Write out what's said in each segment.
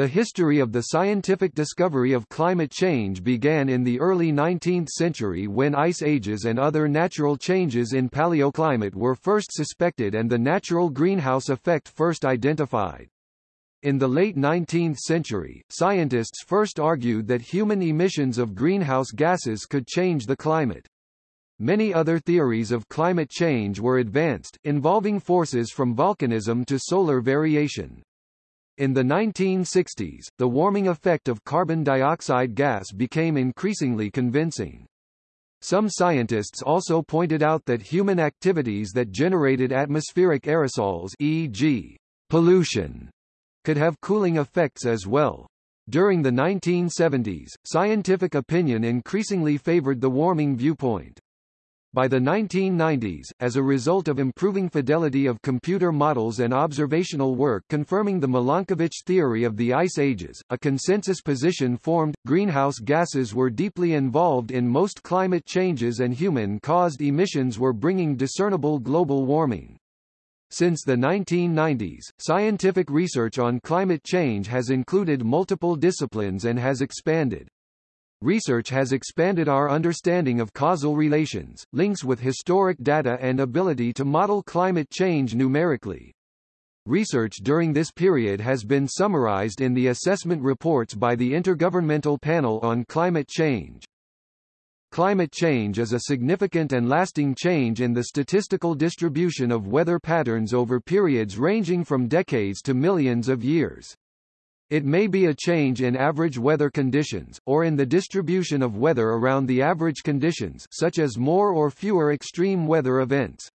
The history of the scientific discovery of climate change began in the early 19th century when ice ages and other natural changes in paleoclimate were first suspected and the natural greenhouse effect first identified. In the late 19th century, scientists first argued that human emissions of greenhouse gases could change the climate. Many other theories of climate change were advanced, involving forces from volcanism to solar variation. In the 1960s, the warming effect of carbon dioxide gas became increasingly convincing. Some scientists also pointed out that human activities that generated atmospheric aerosols e.g., pollution, could have cooling effects as well. During the 1970s, scientific opinion increasingly favored the warming viewpoint. By the 1990s, as a result of improving fidelity of computer models and observational work confirming the Milankovitch theory of the ice ages, a consensus position formed. Greenhouse gases were deeply involved in most climate changes and human-caused emissions were bringing discernible global warming. Since the 1990s, scientific research on climate change has included multiple disciplines and has expanded. Research has expanded our understanding of causal relations, links with historic data and ability to model climate change numerically. Research during this period has been summarized in the assessment reports by the Intergovernmental Panel on Climate Change. Climate change is a significant and lasting change in the statistical distribution of weather patterns over periods ranging from decades to millions of years. It may be a change in average weather conditions, or in the distribution of weather around the average conditions such as more or fewer extreme weather events.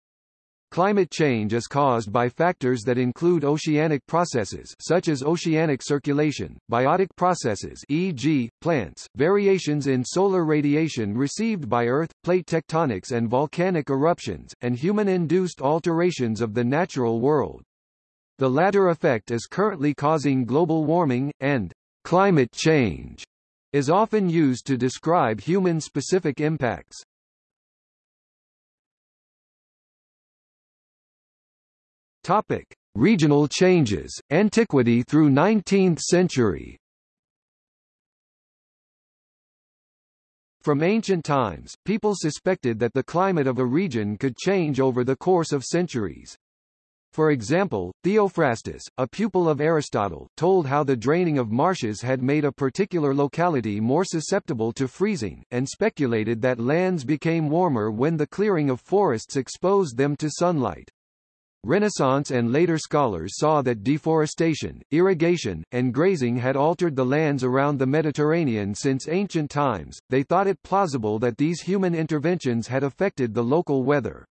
Climate change is caused by factors that include oceanic processes such as oceanic circulation, biotic processes e.g., plants, variations in solar radiation received by Earth, plate tectonics and volcanic eruptions, and human-induced alterations of the natural world. The latter effect is currently causing global warming, and climate change is often used to describe human-specific impacts. Topic: Regional changes, antiquity through 19th century. From ancient times, people suspected that the climate of a region could change over the course of centuries. For example, Theophrastus, a pupil of Aristotle, told how the draining of marshes had made a particular locality more susceptible to freezing, and speculated that lands became warmer when the clearing of forests exposed them to sunlight. Renaissance and later scholars saw that deforestation, irrigation, and grazing had altered the lands around the Mediterranean since ancient times. They thought it plausible that these human interventions had affected the local weather.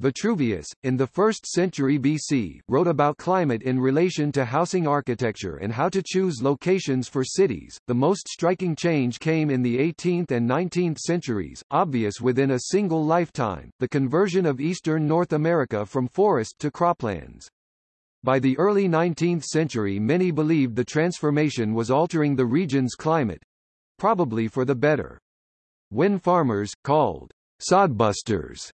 Vitruvius, in the 1st century BC, wrote about climate in relation to housing architecture and how to choose locations for cities. The most striking change came in the 18th and 19th centuries, obvious within a single lifetime, the conversion of eastern North America from forest to croplands. By the early 19th century many believed the transformation was altering the region's climate. Probably for the better. When farmers, called sodbusters,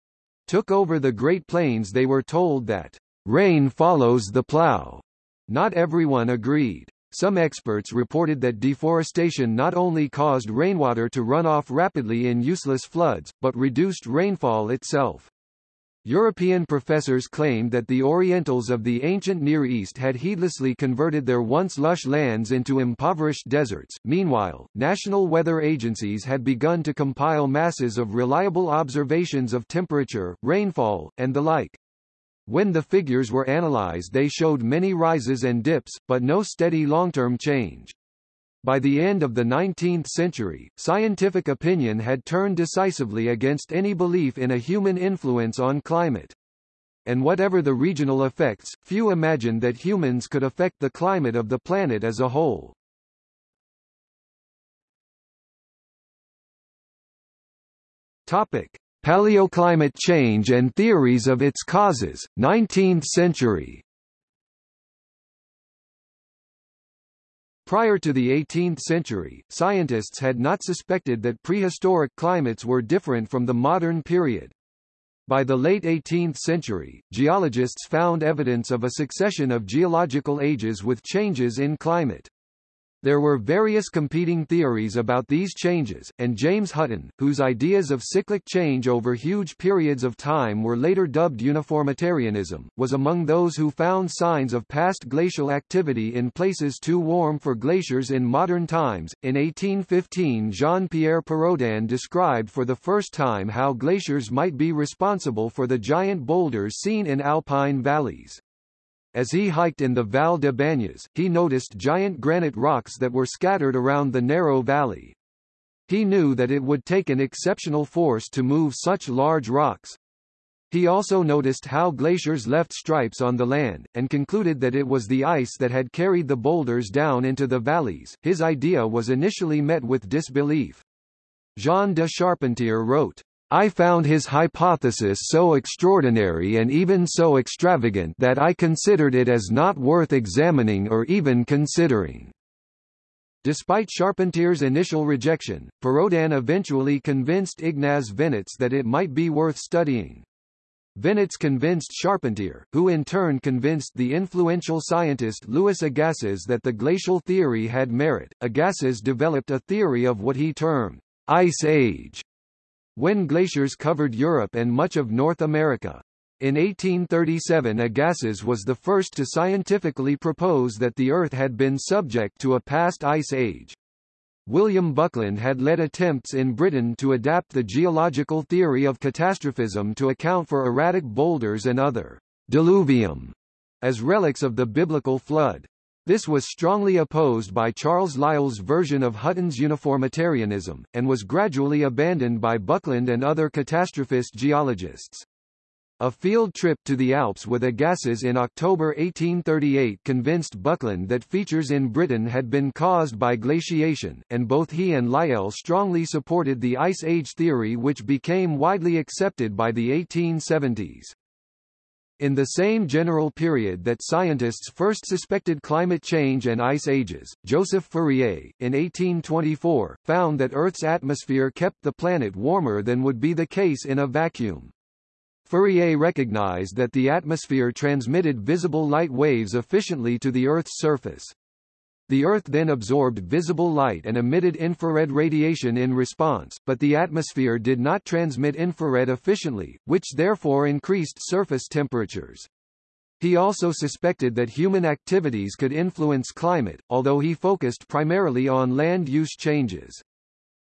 took over the Great Plains they were told that rain follows the plow. Not everyone agreed. Some experts reported that deforestation not only caused rainwater to run off rapidly in useless floods, but reduced rainfall itself. European professors claimed that the Orientals of the ancient Near East had heedlessly converted their once lush lands into impoverished deserts. Meanwhile, national weather agencies had begun to compile masses of reliable observations of temperature, rainfall, and the like. When the figures were analyzed they showed many rises and dips, but no steady long-term change. By the end of the 19th century, scientific opinion had turned decisively against any belief in a human influence on climate. And whatever the regional effects, few imagined that humans could affect the climate of the planet as a whole. Topic: Paleoclimate change and theories of its causes, 19th century. Prior to the 18th century, scientists had not suspected that prehistoric climates were different from the modern period. By the late 18th century, geologists found evidence of a succession of geological ages with changes in climate. There were various competing theories about these changes, and James Hutton, whose ideas of cyclic change over huge periods of time were later dubbed uniformitarianism, was among those who found signs of past glacial activity in places too warm for glaciers in modern times. In 1815, Jean-Pierre Perraudin described for the first time how glaciers might be responsible for the giant boulders seen in alpine valleys. As he hiked in the Val de Bagnes, he noticed giant granite rocks that were scattered around the narrow valley. He knew that it would take an exceptional force to move such large rocks. He also noticed how glaciers left stripes on the land, and concluded that it was the ice that had carried the boulders down into the valleys. His idea was initially met with disbelief. Jean de Charpentier wrote, I found his hypothesis so extraordinary and even so extravagant that I considered it as not worth examining or even considering. Despite Charpentier's initial rejection, Perraudin eventually convinced Ignaz Venetz that it might be worth studying. Venetz convinced Charpentier, who in turn convinced the influential scientist Louis Agassiz that the glacial theory had merit. Agassiz developed a theory of what he termed ice age, when glaciers covered Europe and much of North America. In 1837 Agassiz was the first to scientifically propose that the Earth had been subject to a past ice age. William Buckland had led attempts in Britain to adapt the geological theory of catastrophism to account for erratic boulders and other diluvium as relics of the biblical flood. This was strongly opposed by Charles Lyell's version of Hutton's uniformitarianism, and was gradually abandoned by Buckland and other catastrophist geologists. A field trip to the Alps with Agassiz in October 1838 convinced Buckland that features in Britain had been caused by glaciation, and both he and Lyell strongly supported the Ice Age theory which became widely accepted by the 1870s. In the same general period that scientists first suspected climate change and ice ages, Joseph Fourier, in 1824, found that Earth's atmosphere kept the planet warmer than would be the case in a vacuum. Fourier recognized that the atmosphere transmitted visible light waves efficiently to the Earth's surface. The Earth then absorbed visible light and emitted infrared radiation in response, but the atmosphere did not transmit infrared efficiently, which therefore increased surface temperatures. He also suspected that human activities could influence climate, although he focused primarily on land use changes.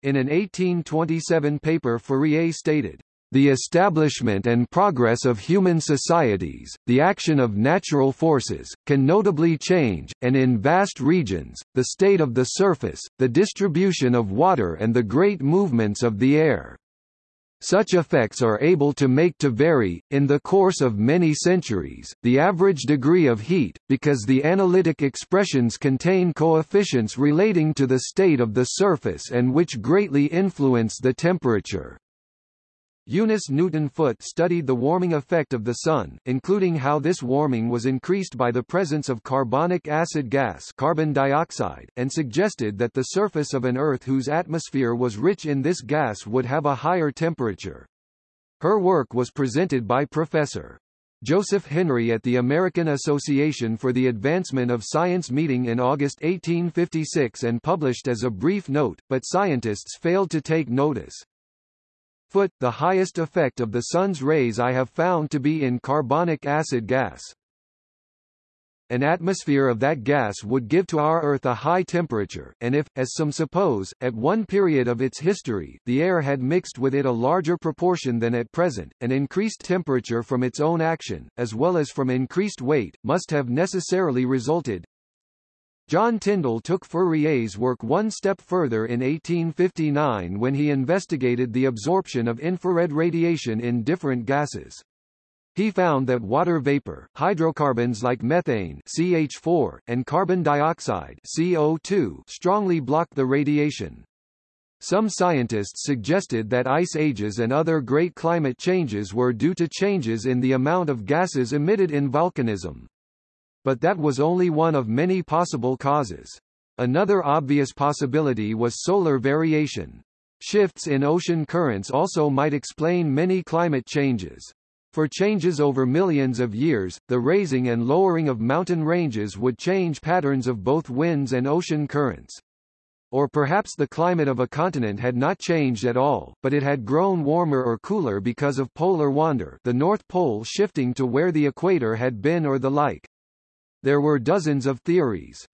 In an 1827 paper Fourier stated, the establishment and progress of human societies, the action of natural forces, can notably change, and in vast regions, the state of the surface, the distribution of water and the great movements of the air. Such effects are able to make to vary, in the course of many centuries, the average degree of heat, because the analytic expressions contain coefficients relating to the state of the surface and which greatly influence the temperature. Eunice Newton Foote studied the warming effect of the Sun, including how this warming was increased by the presence of carbonic acid gas carbon dioxide, and suggested that the surface of an Earth whose atmosphere was rich in this gas would have a higher temperature. Her work was presented by Professor. Joseph Henry at the American Association for the Advancement of Science meeting in August 1856 and published as a brief note, but scientists failed to take notice. Foote, the highest effect of the sun's rays I have found to be in carbonic acid gas. An atmosphere of that gas would give to our Earth a high temperature, and if, as some suppose, at one period of its history, the air had mixed with it a larger proportion than at present, an increased temperature from its own action, as well as from increased weight, must have necessarily resulted, John Tyndall took Fourier's work one step further in 1859 when he investigated the absorption of infrared radiation in different gases. He found that water vapor, hydrocarbons like methane CH4, and carbon dioxide CO2 strongly block the radiation. Some scientists suggested that ice ages and other great climate changes were due to changes in the amount of gases emitted in volcanism but that was only one of many possible causes. Another obvious possibility was solar variation. Shifts in ocean currents also might explain many climate changes. For changes over millions of years, the raising and lowering of mountain ranges would change patterns of both winds and ocean currents. Or perhaps the climate of a continent had not changed at all, but it had grown warmer or cooler because of polar wander the North Pole shifting to where the equator had been or the like. There were dozens of theories.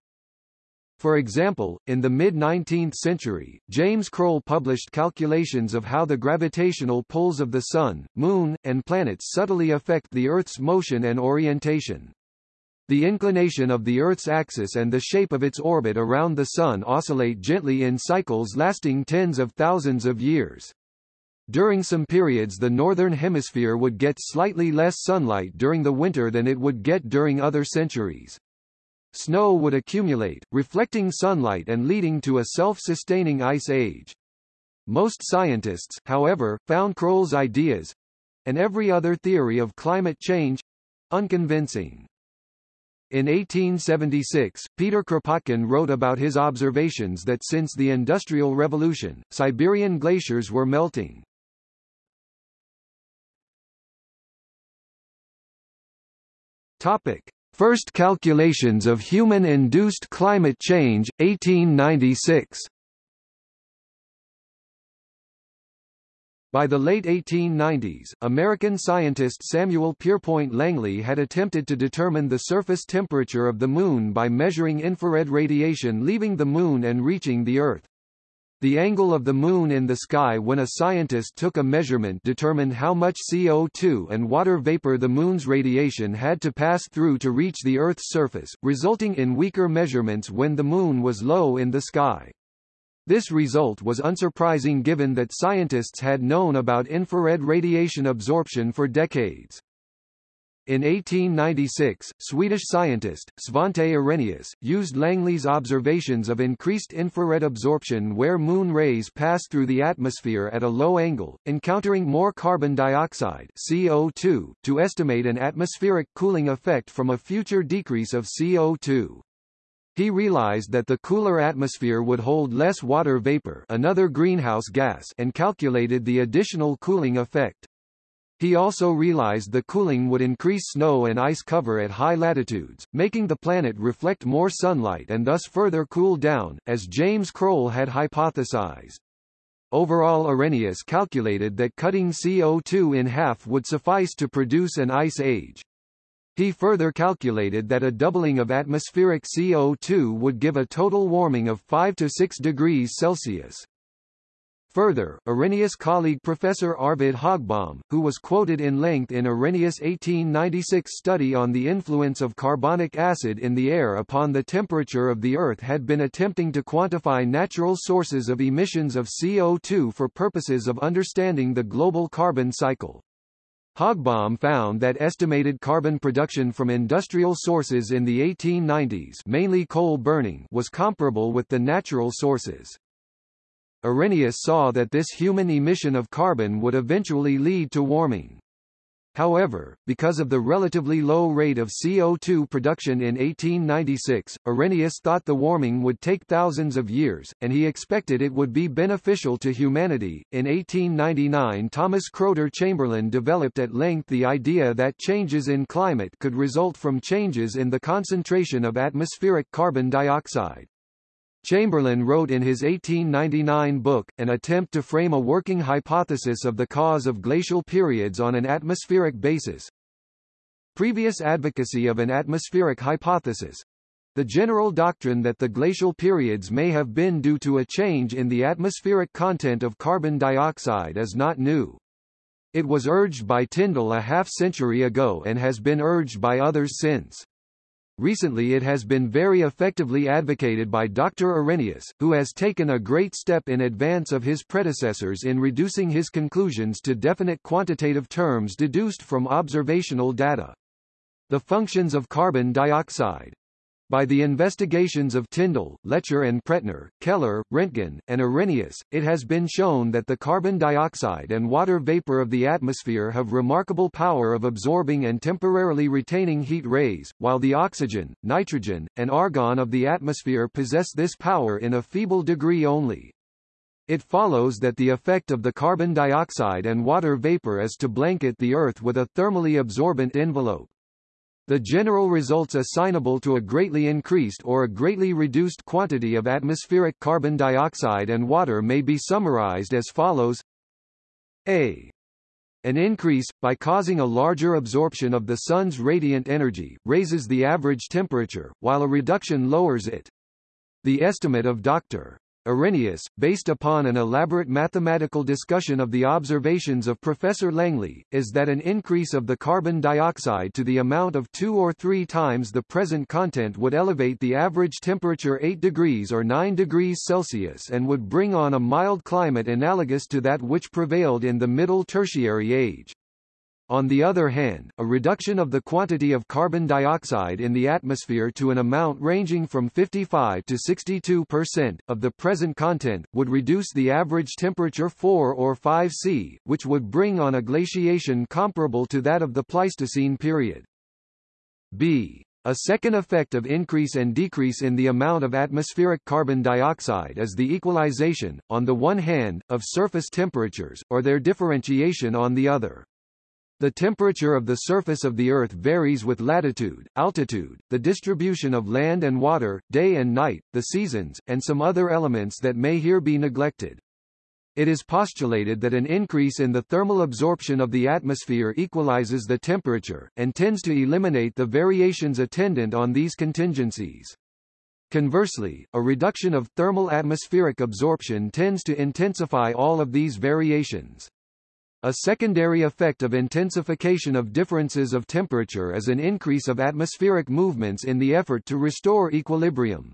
For example, in the mid-19th century, James Croll published calculations of how the gravitational pulls of the Sun, Moon, and planets subtly affect the Earth's motion and orientation. The inclination of the Earth's axis and the shape of its orbit around the Sun oscillate gently in cycles lasting tens of thousands of years. During some periods the northern hemisphere would get slightly less sunlight during the winter than it would get during other centuries. Snow would accumulate, reflecting sunlight and leading to a self-sustaining ice age. Most scientists, however, found Croll's ideas and every other theory of climate change unconvincing. In 1876, Peter Kropotkin wrote about his observations that since the Industrial Revolution, Siberian glaciers were melting. Topic: First calculations of human-induced climate change, 1896. By the late 1890s, American scientist Samuel Pierpont Langley had attempted to determine the surface temperature of the Moon by measuring infrared radiation leaving the Moon and reaching the Earth. The angle of the Moon in the sky when a scientist took a measurement determined how much CO2 and water vapor the Moon's radiation had to pass through to reach the Earth's surface, resulting in weaker measurements when the Moon was low in the sky. This result was unsurprising given that scientists had known about infrared radiation absorption for decades. In 1896, Swedish scientist, Svante Arrhenius, used Langley's observations of increased infrared absorption where Moon rays pass through the atmosphere at a low angle, encountering more carbon dioxide CO2, to estimate an atmospheric cooling effect from a future decrease of CO2. He realized that the cooler atmosphere would hold less water vapor another greenhouse gas and calculated the additional cooling effect. He also realized the cooling would increase snow and ice cover at high latitudes, making the planet reflect more sunlight and thus further cool down, as James Croll had hypothesized. Overall Arrhenius calculated that cutting CO2 in half would suffice to produce an ice age. He further calculated that a doubling of atmospheric CO2 would give a total warming of 5 to 6 degrees Celsius. Further, Arrhenius colleague Professor Arvid Högbom, who was quoted in length in Arrhenius' 1896 study on the influence of carbonic acid in the air upon the temperature of the Earth had been attempting to quantify natural sources of emissions of CO2 for purposes of understanding the global carbon cycle. Högbom found that estimated carbon production from industrial sources in the 1890s mainly coal burning was comparable with the natural sources. Arrhenius saw that this human emission of carbon would eventually lead to warming. However, because of the relatively low rate of CO2 production in 1896, Arrhenius thought the warming would take thousands of years, and he expected it would be beneficial to humanity. In 1899, Thomas Chrowder Chamberlin developed at length the idea that changes in climate could result from changes in the concentration of atmospheric carbon dioxide. Chamberlin wrote in his 1899 book, An Attempt to Frame a Working Hypothesis of the Cause of Glacial Periods on an Atmospheric Basis. Previous advocacy of an atmospheric hypothesis the general doctrine that the glacial periods may have been due to a change in the atmospheric content of carbon dioxide is not new. It was urged by Tyndall a half-century ago and has been urged by others since. Recently it has been very effectively advocated by Dr. Arrhenius, who has taken a great step in advance of his predecessors in reducing his conclusions to definite quantitative terms deduced from observational data. The functions of carbon dioxide, by the investigations of Tyndall, Lecher and Pretner, Keller, Roentgen, and Arrhenius, it has been shown that the carbon dioxide and water vapor of the atmosphere have remarkable power of absorbing and temporarily retaining heat rays, while the oxygen, nitrogen, and argon of the atmosphere possess this power in a feeble degree only. It follows that the effect of the carbon dioxide and water vapor is to blanket the Earth with a thermally absorbent envelope. The general results assignable to a greatly increased or a greatly reduced quantity of atmospheric carbon dioxide and water may be summarized as follows a. An increase, by causing a larger absorption of the Sun's radiant energy, raises the average temperature, while a reduction lowers it. The estimate of Dr. Arrhenius, based upon an elaborate mathematical discussion of the observations of Professor Langley, is that an increase of the carbon dioxide to the amount of two or three times the present content would elevate the average temperature 8 degrees or 9 degrees Celsius and would bring on a mild climate analogous to that which prevailed in the Middle Tertiary Age. On the other hand, a reduction of the quantity of carbon dioxide in the atmosphere to an amount ranging from 55 to 62 percent, of the present content, would reduce the average temperature 4 or 5 C, which would bring on a glaciation comparable to that of the Pleistocene period. B. A second effect of increase and decrease in the amount of atmospheric carbon dioxide is the equalization, on the one hand, of surface temperatures, or their differentiation on the other. The temperature of the surface of the Earth varies with latitude, altitude, the distribution of land and water, day and night, the seasons, and some other elements that may here be neglected. It is postulated that an increase in the thermal absorption of the atmosphere equalizes the temperature, and tends to eliminate the variations attendant on these contingencies. Conversely, a reduction of thermal atmospheric absorption tends to intensify all of these variations. A secondary effect of intensification of differences of temperature is an increase of atmospheric movements in the effort to restore equilibrium.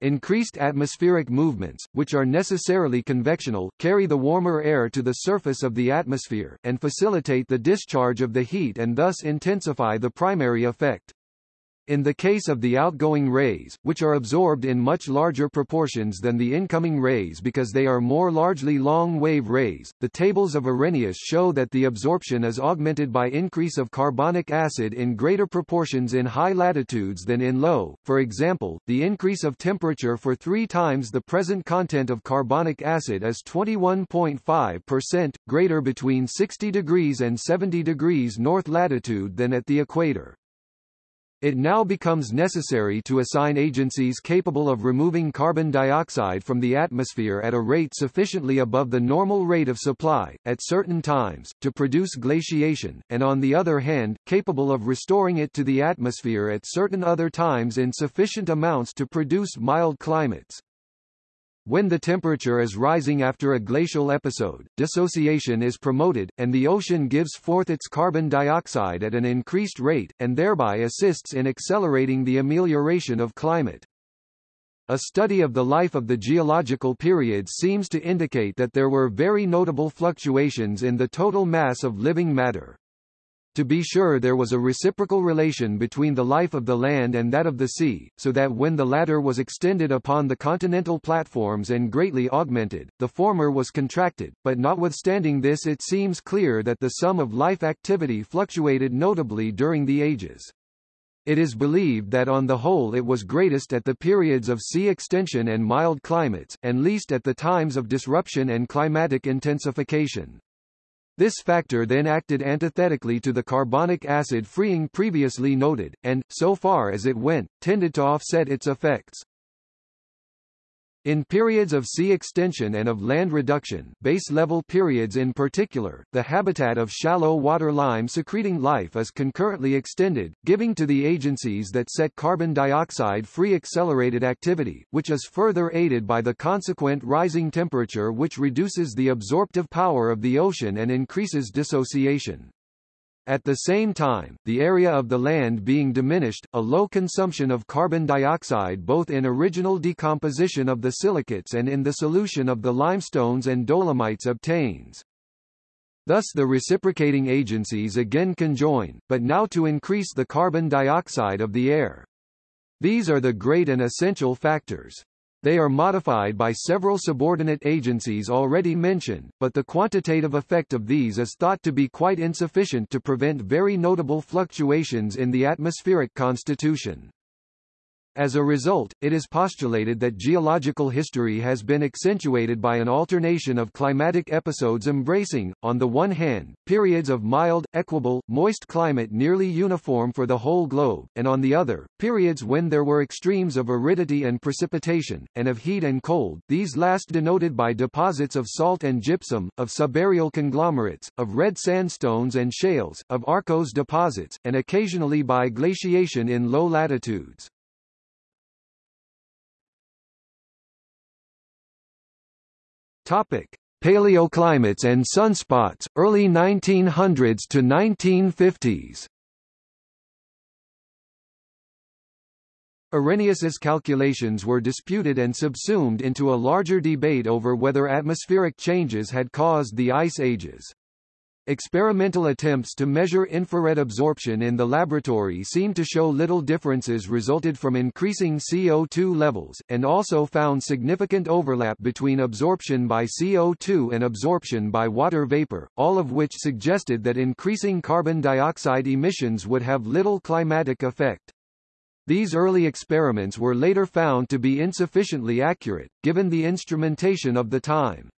Increased atmospheric movements, which are necessarily convectional, carry the warmer air to the surface of the atmosphere, and facilitate the discharge of the heat and thus intensify the primary effect. In the case of the outgoing rays, which are absorbed in much larger proportions than the incoming rays because they are more largely long-wave rays, the tables of Arrhenius show that the absorption is augmented by increase of carbonic acid in greater proportions in high latitudes than in low. For example, the increase of temperature for three times the present content of carbonic acid is 21.5%, greater between 60 degrees and 70 degrees north latitude than at the equator. It now becomes necessary to assign agencies capable of removing carbon dioxide from the atmosphere at a rate sufficiently above the normal rate of supply, at certain times, to produce glaciation, and on the other hand, capable of restoring it to the atmosphere at certain other times in sufficient amounts to produce mild climates. When the temperature is rising after a glacial episode, dissociation is promoted, and the ocean gives forth its carbon dioxide at an increased rate, and thereby assists in accelerating the amelioration of climate. A study of the life of the geological periods seems to indicate that there were very notable fluctuations in the total mass of living matter. To be sure there was a reciprocal relation between the life of the land and that of the sea, so that when the latter was extended upon the continental platforms and greatly augmented, the former was contracted, but notwithstanding this it seems clear that the sum of life activity fluctuated notably during the ages. It is believed that on the whole it was greatest at the periods of sea extension and mild climates, and least at the times of disruption and climatic intensification. This factor then acted antithetically to the carbonic acid freeing previously noted, and, so far as it went, tended to offset its effects. In periods of sea extension and of land reduction base-level periods in particular, the habitat of shallow water lime secreting life is concurrently extended, giving to the agencies that set carbon dioxide free accelerated activity, which is further aided by the consequent rising temperature which reduces the absorptive power of the ocean and increases dissociation. At the same time, the area of the land being diminished, a low consumption of carbon dioxide both in original decomposition of the silicates and in the solution of the limestones and dolomites obtains. Thus the reciprocating agencies again conjoin, but now to increase the carbon dioxide of the air. These are the great and essential factors. They are modified by several subordinate agencies already mentioned, but the quantitative effect of these is thought to be quite insufficient to prevent very notable fluctuations in the atmospheric constitution. As a result, it is postulated that geological history has been accentuated by an alternation of climatic episodes embracing, on the one hand, periods of mild, equable, moist climate nearly uniform for the whole globe, and on the other, periods when there were extremes of aridity and precipitation, and of heat and cold, these last denoted by deposits of salt and gypsum, of subaerial conglomerates, of red sandstones and shales, of arkose deposits, and occasionally by glaciation in low latitudes. Topic: Paleoclimates and sunspots, early 1900s to 1950s. Arrhenius's calculations were disputed and subsumed into a larger debate over whether atmospheric changes had caused the ice ages. Experimental attempts to measure infrared absorption in the laboratory seemed to show little differences resulted from increasing CO2 levels, and also found significant overlap between absorption by CO2 and absorption by water vapor, all of which suggested that increasing carbon dioxide emissions would have little climatic effect. These early experiments were later found to be insufficiently accurate, given the instrumentation of the time.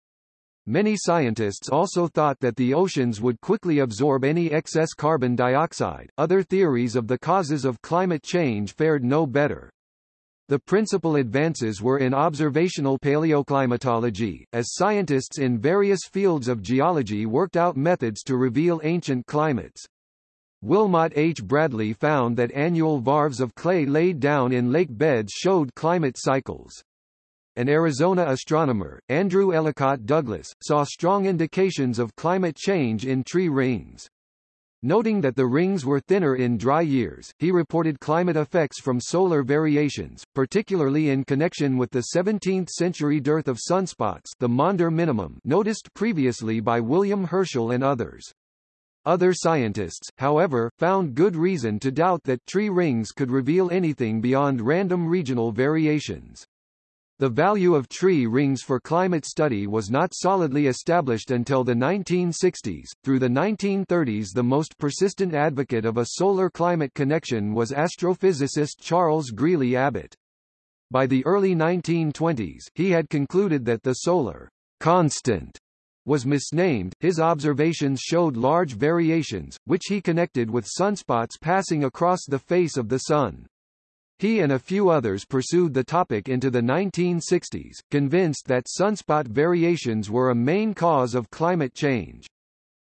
Many scientists also thought that the oceans would quickly absorb any excess carbon dioxide. Other theories of the causes of climate change fared no better. The principal advances were in observational paleoclimatology, as scientists in various fields of geology worked out methods to reveal ancient climates. Wilmot H. Bradley found that annual varves of clay laid down in lake beds showed climate cycles. An Arizona astronomer, Andrew Ellicott Douglas, saw strong indications of climate change in tree rings. Noting that the rings were thinner in dry years, he reported climate effects from solar variations, particularly in connection with the 17th-century dearth of sunspots the Maunder minimum noticed previously by William Herschel and others. Other scientists, however, found good reason to doubt that tree rings could reveal anything beyond random regional variations. The value of tree rings for climate study was not solidly established until the 1960s. Through the 1930s, the most persistent advocate of a solar climate connection was astrophysicist Charles Greeley Abbot. By the early 1920s, he had concluded that the solar constant was misnamed. His observations showed large variations, which he connected with sunspots passing across the face of the sun. He and a few others pursued the topic into the 1960s, convinced that sunspot variations were a main cause of climate change.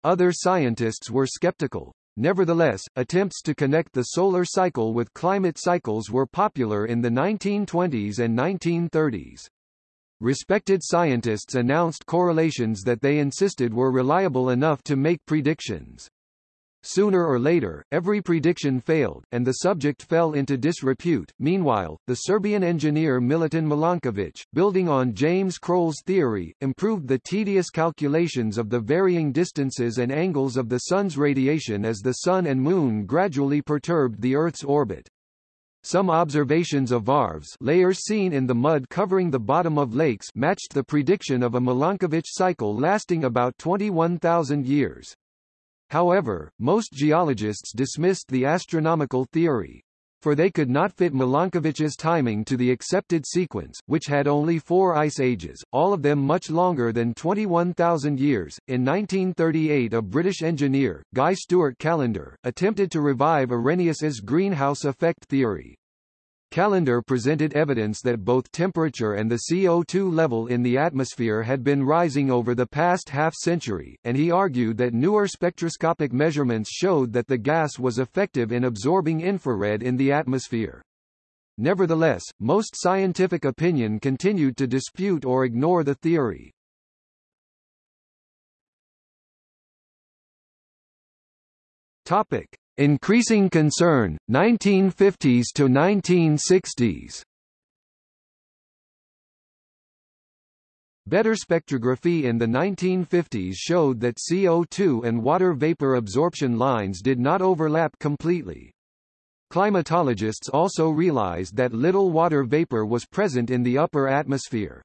Other scientists were skeptical. Nevertheless, attempts to connect the solar cycle with climate cycles were popular in the 1920s and 1930s. Respected scientists announced correlations that they insisted were reliable enough to make predictions. Sooner or later, every prediction failed, and the subject fell into disrepute. Meanwhile, the Serbian engineer Milutin Milanković, building on James Croll's theory, improved the tedious calculations of the varying distances and angles of the Sun's radiation as the Sun and Moon gradually perturbed the Earth's orbit. Some observations of varves layers seen in the mud covering the bottom of lakes matched the prediction of a Milankovitch cycle lasting about 21,000 years. However, most geologists dismissed the astronomical theory. For they could not fit Milankovitch's timing to the accepted sequence, which had only four ice ages, all of them much longer than 21,000 years. In 1938 a British engineer, Guy Stewart Callendar, attempted to revive Arrhenius's greenhouse effect theory. Callendar presented evidence that both temperature and the CO2 level in the atmosphere had been rising over the past half-century, and he argued that newer spectroscopic measurements showed that the gas was effective in absorbing infrared in the atmosphere. Nevertheless, most scientific opinion continued to dispute or ignore the theory. Topic: Increasing concern, 1950s to 1960s. Better spectrography in the 1950s showed that CO2 and water vapor absorption lines did not overlap completely. Climatologists also realized that little water vapor was present in the upper atmosphere.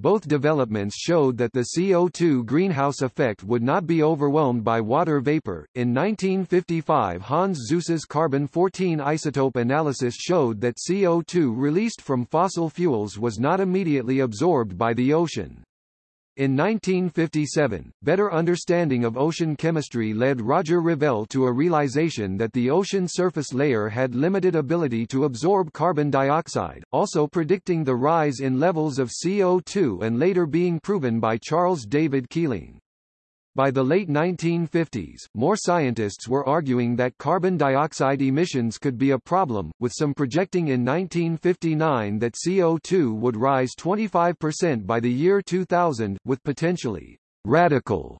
Both developments showed that the CO2 greenhouse effect would not be overwhelmed by water vapor. In 1955, Hans Suess's carbon-14 isotope analysis showed that CO2 released from fossil fuels was not immediately absorbed by the ocean. In 1957, better understanding of ocean chemistry led Roger Revelle to a realization that the ocean surface layer had limited ability to absorb carbon dioxide, also predicting the rise in levels of CO2 and later being proven by Charles David Keeling. By the late 1950s, more scientists were arguing that carbon dioxide emissions could be a problem, with some projecting in 1959 that CO2 would rise 25% by the year 2000, with potentially radical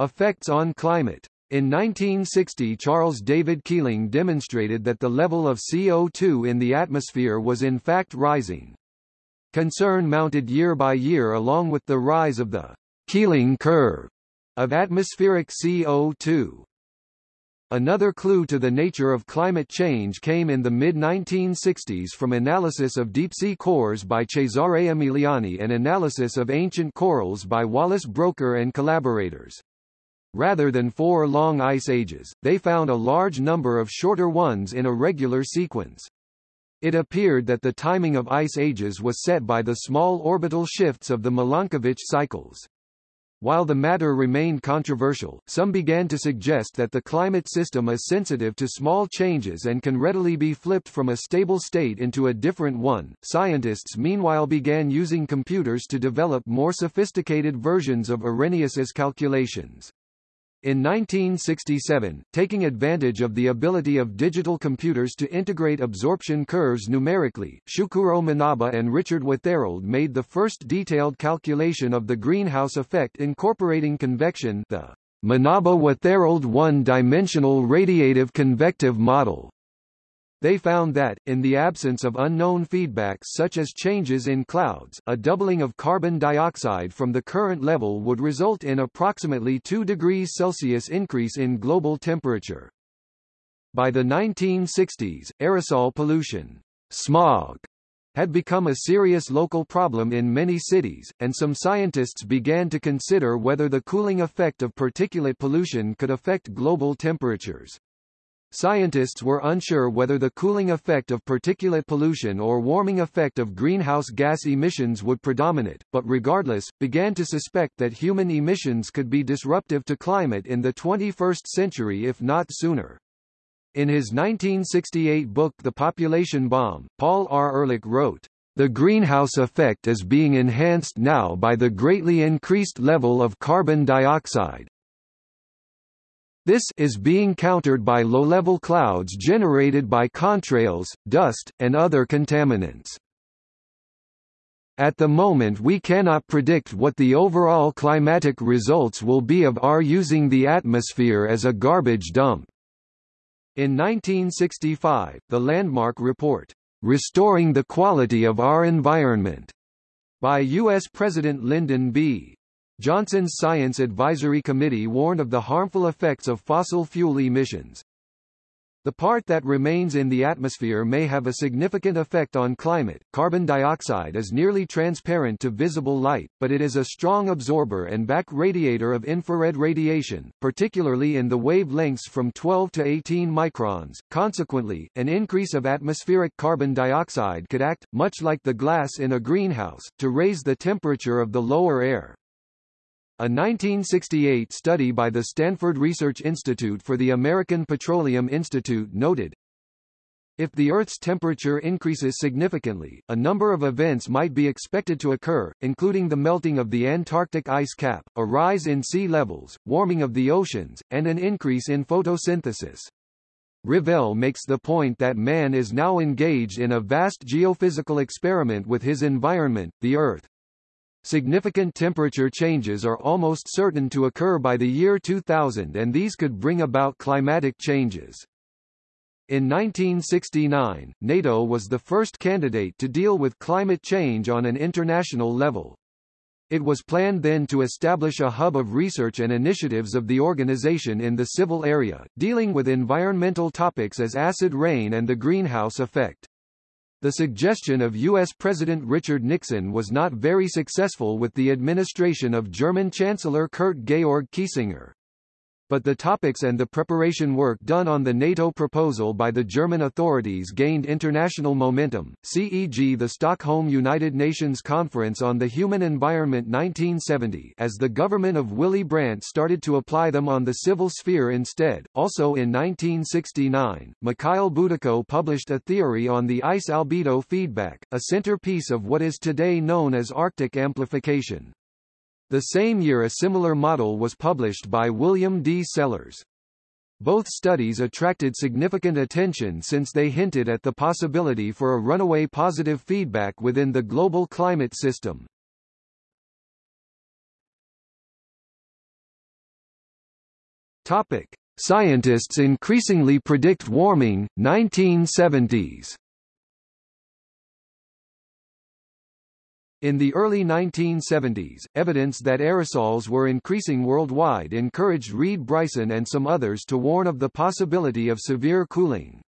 effects on climate. In 1960 Charles David Keeling demonstrated that the level of CO2 in the atmosphere was in fact rising. Concern mounted year by year along with the rise of the Keeling curve of atmospheric CO2. Another clue to the nature of climate change came in the mid-1960s from analysis of deep-sea cores by Cesare Emiliani and analysis of ancient corals by Wallace Broecker and collaborators. Rather than four long ice ages, they found a large number of shorter ones in a regular sequence. It appeared that the timing of ice ages was set by the small orbital shifts of the Milankovitch cycles. While the matter remained controversial, some began to suggest that the climate system is sensitive to small changes and can readily be flipped from a stable state into a different one. Scientists meanwhile began using computers to develop more sophisticated versions of Arrhenius's calculations. In 1967, taking advantage of the ability of digital computers to integrate absorption curves numerically, Syukuro Manabe and Richard Wetherald made the first detailed calculation of the greenhouse effect incorporating convection the Manaba-Wetherald one-dimensional radiative convective model. They found that, in the absence of unknown feedbacks such as changes in clouds, a doubling of carbon dioxide from the current level would result in approximately 2 degrees Celsius increase in global temperature. By the 1960s, aerosol pollution, smog, had become a serious local problem in many cities, and some scientists began to consider whether the cooling effect of particulate pollution could affect global temperatures. Scientists were unsure whether the cooling effect of particulate pollution or warming effect of greenhouse gas emissions would predominate, but regardless, began to suspect that human emissions could be disruptive to climate in the 21st century if not sooner. In his 1968 book The Population Bomb, Paul R. Ehrlich wrote, the greenhouse effect is being enhanced now by the greatly increased level of carbon dioxide, this is being countered by low-level clouds generated by contrails, dust, and other contaminants. At the moment we cannot predict what the overall climatic results will be of our using the atmosphere as a garbage dump. In 1965, the landmark report, Restoring the Quality of Our Environment, by U.S. President Lyndon B. Johnson's Science Advisory Committee warned of the harmful effects of fossil fuel emissions. The part that remains in the atmosphere may have a significant effect on climate. Carbon dioxide is nearly transparent to visible light, but it is a strong absorber and back radiator of infrared radiation, particularly in the wavelengths from 12 to 18 microns. Consequently, an increase of atmospheric carbon dioxide could act, much like the glass in a greenhouse, to raise the temperature of the lower air. A 1968 study by the Stanford Research Institute for the American Petroleum Institute noted, if the Earth's temperature increases significantly, a number of events might be expected to occur, including the melting of the Antarctic ice cap, a rise in sea levels, warming of the oceans, and an increase in photosynthesis. Revelle makes the point that man is now engaged in a vast geophysical experiment with his environment, the Earth. Significant temperature changes are almost certain to occur by the year 2000 and these could bring about climatic changes. In 1969, NATO was the first candidate to deal with climate change on an international level. It was planned then to establish a hub of research and initiatives of the organization in the civil area, dealing with environmental topics as acid rain and the greenhouse effect. The suggestion of U.S. President Richard Nixon was not very successful with the administration of German Chancellor Kurt Georg Kiesinger but the topics and the preparation work done on the NATO proposal by the German authorities gained international momentum, CEG the Stockholm United Nations Conference on the Human Environment 1970 as the government of Willy Brandt started to apply them on the civil sphere instead. Also in 1969, Mikhail Budyko published a theory on the ice albedo feedback, a centerpiece of what is today known as Arctic amplification. The same year a similar model was published by William D. Sellers. Both studies attracted significant attention since they hinted at the possibility for a runaway positive feedback within the global climate system. Topic: Scientists increasingly predict warming 1970s. In the early 1970s, evidence that aerosols were increasing worldwide encouraged Reid Bryson and some others to warn of the possibility of severe cooling.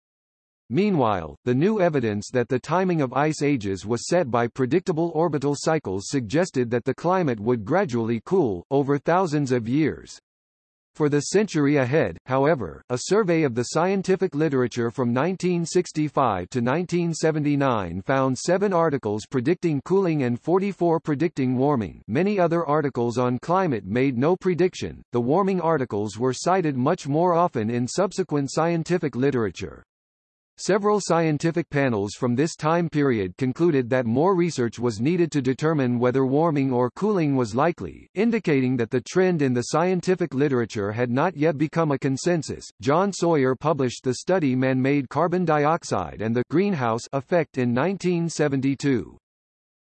Meanwhile, the new evidence that the timing of ice ages was set by predictable orbital cycles suggested that the climate would gradually cool, over thousands of years. For the century ahead, however, a survey of the scientific literature from 1965 to 1979 found seven articles predicting cooling and 44 predicting warming many other articles on climate made no prediction, the warming articles were cited much more often in subsequent scientific literature. Several scientific panels from this time period concluded that more research was needed to determine whether warming or cooling was likely, indicating that the trend in the scientific literature had not yet become a consensus. John Sawyer published the study Man-made carbon dioxide and the greenhouse effect in 1972.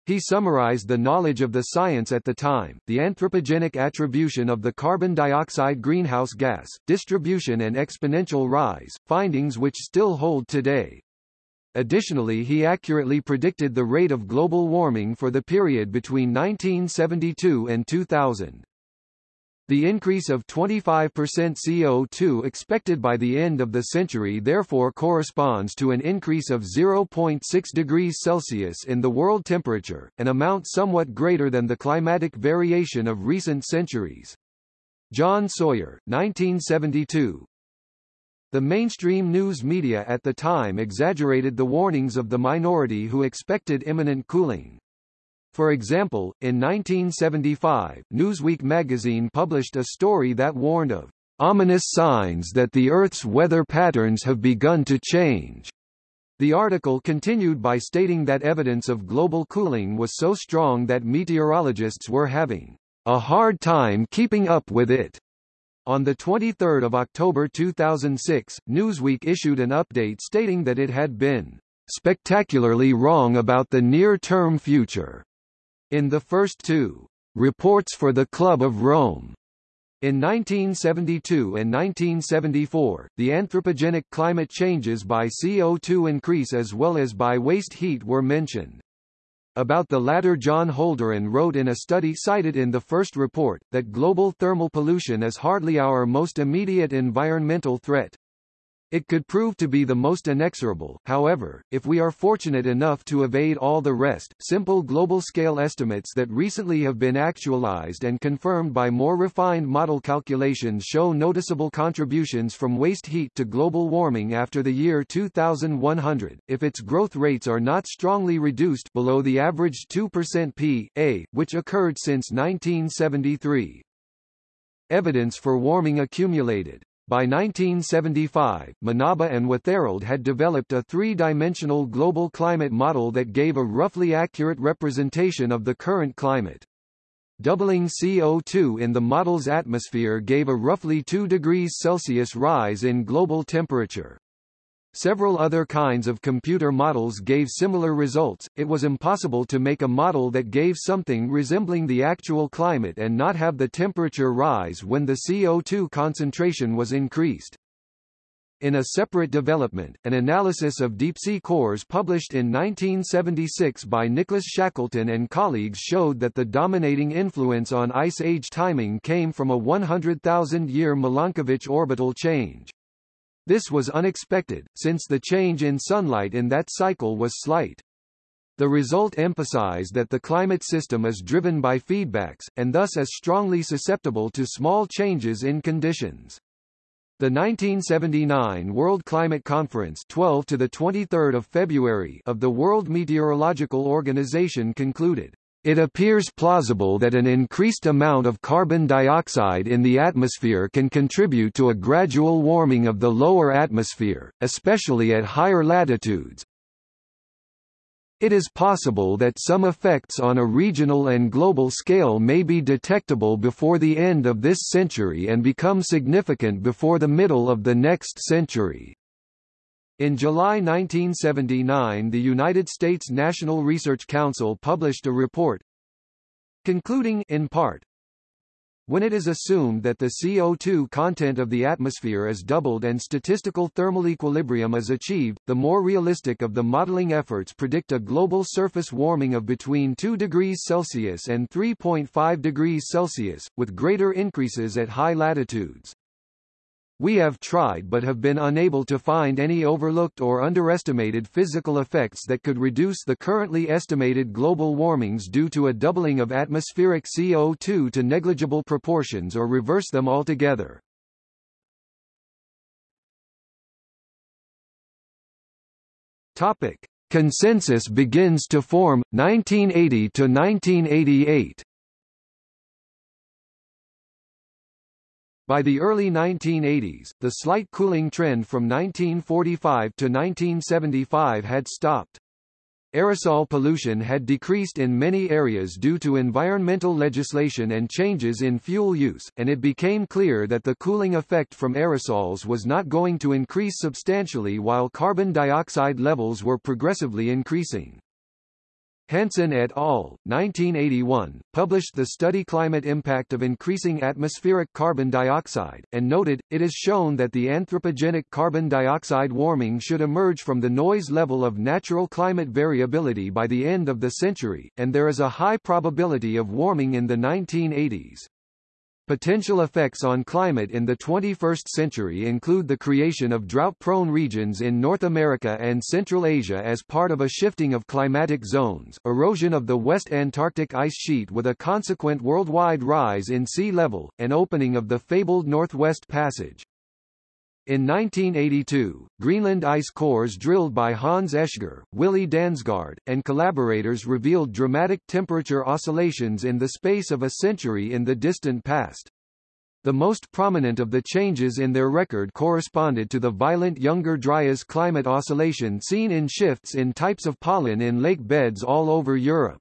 He summarized the knowledge of the science at the time, the anthropogenic attribution of the carbon dioxide greenhouse gas, distribution and exponential rise, findings which still hold today. Additionally he accurately predicted the rate of global warming for the period between 1972 and 2000. The increase of 25% CO2 expected by the end of the century therefore corresponds to an increase of 0.6 degrees Celsius in the world temperature, an amount somewhat greater than the climatic variation of recent centuries. John Sawyer, 1972. The mainstream news media at the time exaggerated the warnings of the minority who expected imminent cooling. For example, in 1975, Newsweek magazine published a story that warned of ominous signs that the Earth's weather patterns have begun to change. The article continued by stating that evidence of global cooling was so strong that meteorologists were having a hard time keeping up with it. On 23 October 2006, Newsweek issued an update stating that it had been spectacularly wrong about the near-term future. In the first two, Reports for the Club of Rome, in 1972 and 1974, the anthropogenic climate changes by CO2 increase as well as by waste heat were mentioned. About the latter John Holdren wrote in a study cited in the first report, that global thermal pollution is hardly our most immediate environmental threat. It could prove to be the most inexorable, however, if we are fortunate enough to evade all the rest. Simple global scale estimates that recently have been actualized and confirmed by more refined model calculations show noticeable contributions from waste heat to global warming after the year 2100, if its growth rates are not strongly reduced below the average 2% p.a., which occurred since 1973. Evidence for warming accumulated. By 1975, Manabe and Wetherald had developed a three-dimensional global climate model that gave a roughly accurate representation of the current climate. Doubling CO2 in the model's atmosphere gave a roughly 2 degrees Celsius rise in global temperature. Several other kinds of computer models gave similar results. It was impossible to make a model that gave something resembling the actual climate and not have the temperature rise when the CO2 concentration was increased. In a separate development, an analysis of deep-sea cores published in 1976 by Nicholas Shackleton and colleagues showed that the dominating influence on ice age timing came from a 100,000-year Milankovitch orbital change. This was unexpected, since the change in sunlight in that cycle was slight. The result emphasized that the climate system is driven by feedbacks, and thus is strongly susceptible to small changes in conditions. The 1979 World Climate Conference 12 to the 23rd of February of the World Meteorological Organization concluded, it appears plausible that an increased amount of carbon dioxide in the atmosphere can contribute to a gradual warming of the lower atmosphere, especially at higher latitudes, it is possible that some effects on a regional and global scale may be detectable before the end of this century and become significant before the middle of the next century. In July 1979 the United States National Research Council published a report concluding in part, when it is assumed that the CO2 content of the atmosphere is doubled and statistical thermal equilibrium is achieved, the more realistic of the modeling efforts predict a global surface warming of between 2 degrees Celsius and 3.5 degrees Celsius, with greater increases at high latitudes. We have tried but have been unable to find any overlooked or underestimated physical effects that could reduce the currently estimated global warmings due to a doubling of atmospheric CO2 to negligible proportions or reverse them altogether. Topic: Consensus begins to form 1980 to 1988. By the early 1980s, the slight cooling trend from 1945 to 1975 had stopped. Aerosol pollution had decreased in many areas due to environmental legislation and changes in fuel use, and it became clear that the cooling effect from aerosols was not going to increase substantially while carbon dioxide levels were progressively increasing. Hansen et al., 1981, published the study Climate Impact of Increasing Atmospheric Carbon Dioxide, and noted, it is shown that the anthropogenic carbon dioxide warming should emerge from the noise level of natural climate variability by the end of the century, and there is a high probability of warming in the 1980s. Potential effects on climate in the 21st century include the creation of drought-prone regions in North America and Central Asia as part of a shifting of climatic zones, erosion of the West Antarctic ice sheet with a consequent worldwide rise in sea level, and opening of the fabled Northwest Passage. In 1982, Greenland ice cores drilled by Hans Oeschger, Willy Dansgaard, and collaborators revealed dramatic temperature oscillations in the space of a century in the distant past. The most prominent of the changes in their record corresponded to the violent Younger Dryas climate oscillation seen in shifts in types of pollen in lake beds all over Europe.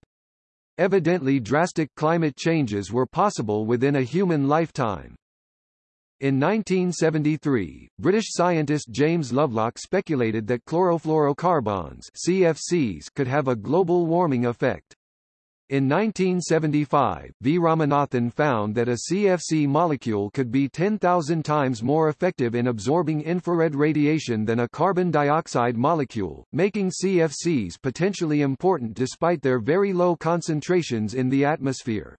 Evidently drastic climate changes were possible within a human lifetime. In 1973, British scientist James Lovelock speculated that chlorofluorocarbons CFCs could have a global warming effect. In 1975, V. Ramanathan found that a CFC molecule could be 10,000 times more effective in absorbing infrared radiation than a carbon dioxide molecule, making CFCs potentially important despite their very low concentrations in the atmosphere.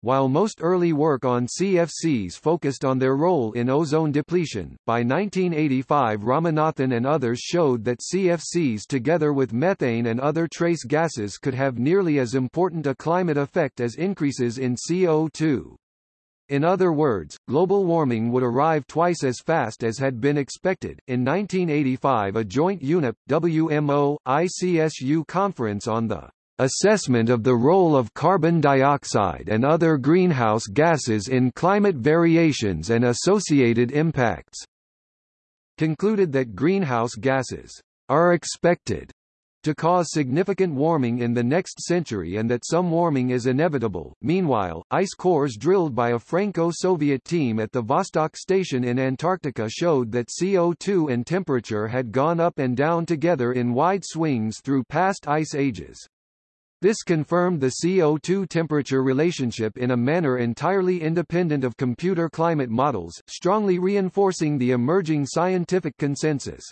While most early work on CFCs focused on their role in ozone depletion, by 1985 Ramanathan and others showed that CFCs together with methane and other trace gases could have nearly as important a climate effect as increases in CO2. In other words, global warming would arrive twice as fast as had been expected. In 1985, a joint UNEP WMO ICSU conference on the Assessment of the role of carbon dioxide and other greenhouse gases in climate variations and associated impacts concluded that greenhouse gases are expected to cause significant warming in the next century and that some warming is inevitable. Meanwhile, ice cores drilled by a Franco-Soviet team at the Vostok station in Antarctica showed that CO2 and temperature had gone up and down together in wide swings through past ice ages. This confirmed the CO2 temperature relationship in a manner entirely independent of computer climate models, strongly reinforcing the emerging scientific consensus.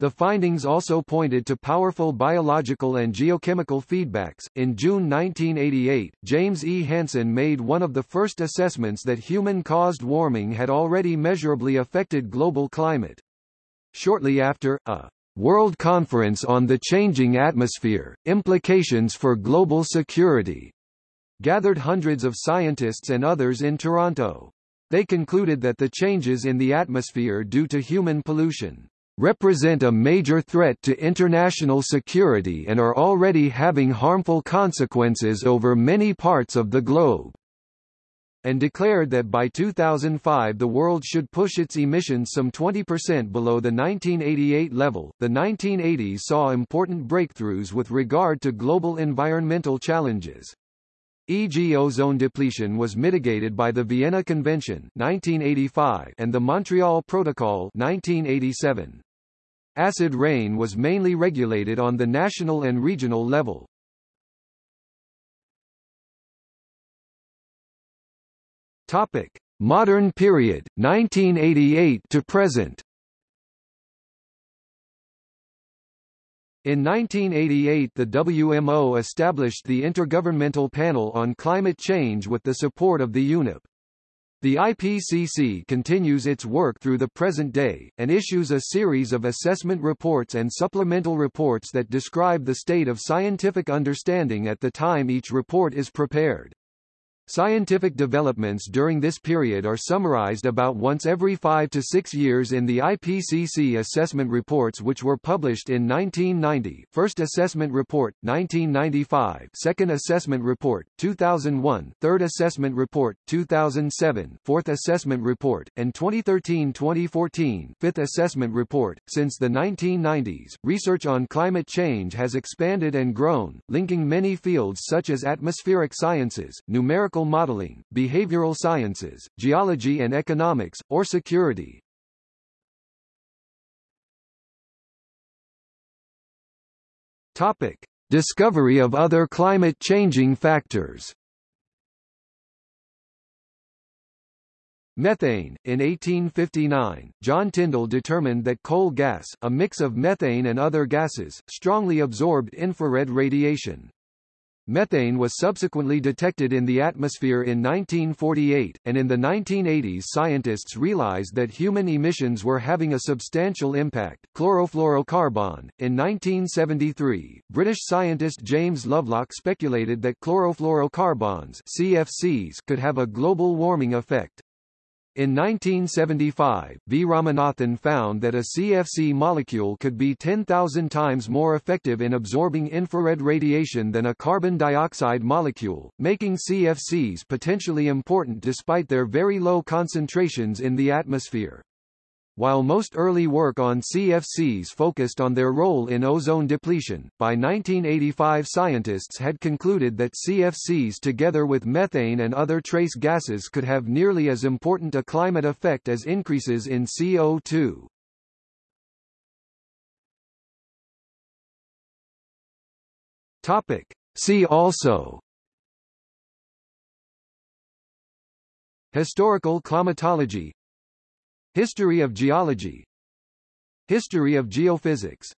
The findings also pointed to powerful biological and geochemical feedbacks. In June 1988, James E. Hansen made one of the first assessments that human caused warming had already measurably affected global climate. Shortly after, a World Conference on the Changing Atmosphere, Implications for Global Security gathered hundreds of scientists and others in Toronto. They concluded that the changes in the atmosphere due to human pollution represent a major threat to international security and are already having harmful consequences over many parts of the globe and declared that by 2005 the world should push its emissions some 20% below the 1988 level. The 1980s saw important breakthroughs with regard to global environmental challenges. E.g. ozone depletion was mitigated by the Vienna Convention 1985 and the Montreal Protocol 1987. Acid rain was mainly regulated on the national and regional level. Topic: Modern period, 1988 to present. In 1988 the WMO established the Intergovernmental Panel on Climate Change with the support of the UNEP. The IPCC continues its work through the present day, and issues a series of assessment reports and supplemental reports that describe the state of scientific understanding at the time each report is prepared. Scientific developments during this period are summarized about once every five to six years in the IPCC assessment reports which were published in 1990 First Assessment Report, 1995 Second Assessment Report, 2001 Third Assessment Report, 2007 Fourth Assessment Report, and 2013-2014 Fifth Assessment Report. Since the 1990s, research on climate change has expanded and grown, linking many fields such as atmospheric sciences, numerical modeling, behavioral sciences, geology and economics, or security. Topic. Discovery of other climate-changing factors Methane. In 1859, John Tyndall determined that coal gas, a mix of methane and other gases, strongly absorbed infrared radiation. Methane was subsequently detected in the atmosphere in 1948, and in the 1980s scientists realized that human emissions were having a substantial impact. Chlorofluorocarbon. In 1973, British scientist James Lovelock speculated that chlorofluorocarbons CFCs could have a global warming effect. In 1975, V. Ramanathan found that a CFC molecule could be 10,000 times more effective in absorbing infrared radiation than a carbon dioxide molecule, making CFCs potentially important despite their very low concentrations in the atmosphere. While most early work on CFCs focused on their role in ozone depletion, by 1985 scientists had concluded that CFCs together with methane and other trace gases could have nearly as important a climate effect as increases in CO2. Topic. See also Historical climatology History of geology. History of geophysics